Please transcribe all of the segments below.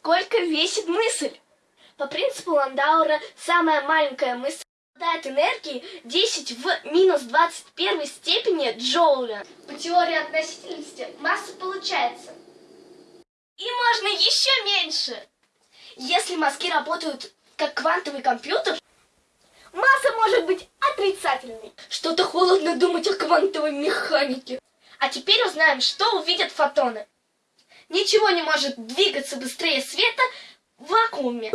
сколько весит мысль. По принципу Ландаура самая маленькая мысль обладает энергией 10 в минус 21 степени джоуля. По теории относительности масса получается. И можно еще меньше. Если мозги работают как квантовый компьютер, масса может быть отрицательной. Что-то холодно думать о квантовой механике. А теперь узнаем, что увидят фотоны. Ничего не может двигаться быстрее света в вакууме.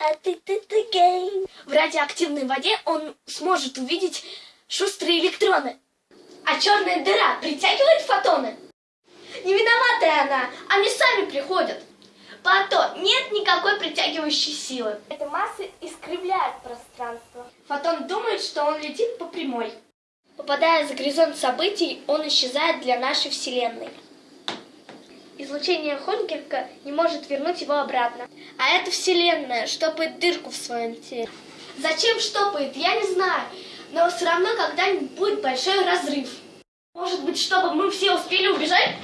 It again. В радиоактивной воде он сможет увидеть шустрые электроны. А черная дыра притягивает фотоны. Не виноватая она, они сами приходят. Пато, нет никакой притягивающей силы. Эта масса искривляет пространство. Фотон думает, что он летит по прямой. Попадая за горизонт событий, он исчезает для нашей Вселенной. Излучение Хонкерка не может вернуть его обратно. А эта Вселенная штопает дырку в своем теле. Зачем штопает, я не знаю. Но все равно когда-нибудь будет большой разрыв. Может быть, чтобы мы все успели убежать?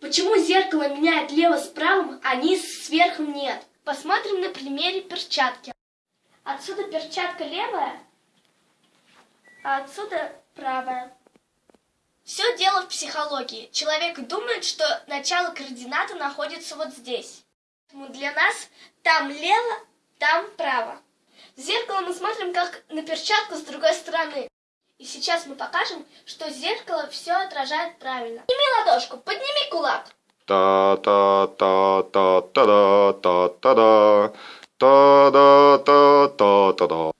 Почему зеркало меняет лево с правым, а низ с верхом нет? Посмотрим на примере перчатки. Отсюда перчатка левая, а отсюда правая. Все дело в психологии. Человек думает, что начало координаты находится вот здесь. Для нас там лево, там право. В зеркало мы смотрим как на перчатку с другой стороны. И сейчас мы покажем, что зеркало все отражает правильно. Подними ладошку, подними кулак. Та-та-та-та-та-да, та-та-да, та-да-та-та-та-да.